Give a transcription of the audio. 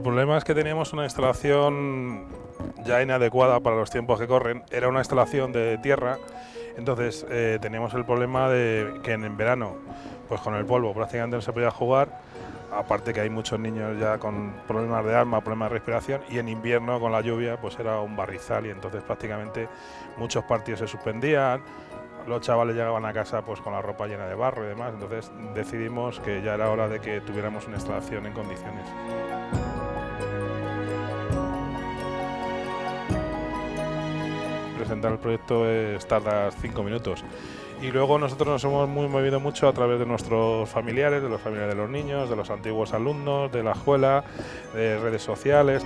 problema es que teníamos una instalación ya inadecuada para los tiempos que corren. Era una instalación de tierra, entonces eh, teníamos el problema de que en verano, pues con el polvo prácticamente no se podía jugar, aparte que hay muchos niños ya con problemas de alma, problemas de respiración, y en invierno con la lluvia pues era un barrizal. Y entonces prácticamente muchos partidos se suspendían, los chavales llegaban a casa pues con la ropa llena de barro y demás, entonces decidimos que ya era hora de que tuviéramos una instalación en condiciones. Presentar el proyecto es tarda cinco minutos y luego nosotros nos hemos muy movido mucho a través de nuestros familiares, de los familiares de los niños, de los antiguos alumnos, de la escuela, de redes sociales.